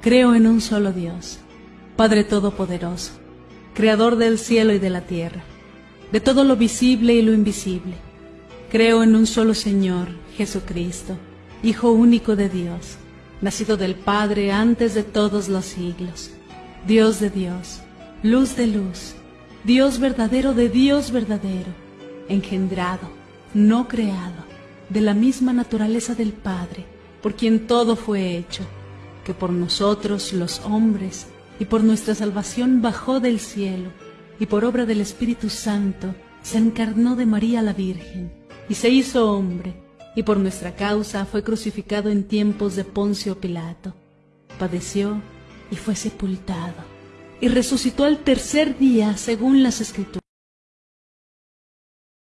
Creo en un solo Dios, Padre Todopoderoso, Creador del cielo y de la tierra, de todo lo visible y lo invisible. Creo en un solo Señor, Jesucristo, Hijo único de Dios, nacido del Padre antes de todos los siglos, Dios de Dios, luz de luz, Dios verdadero de Dios verdadero, engendrado, no creado, de la misma naturaleza del Padre, por quien todo fue hecho, que por nosotros los hombres y por nuestra salvación bajó del cielo, y por obra del Espíritu Santo se encarnó de María la Virgen, y se hizo hombre, y por nuestra causa fue crucificado en tiempos de Poncio Pilato. Padeció y fue sepultado, y resucitó al tercer día según las Escrituras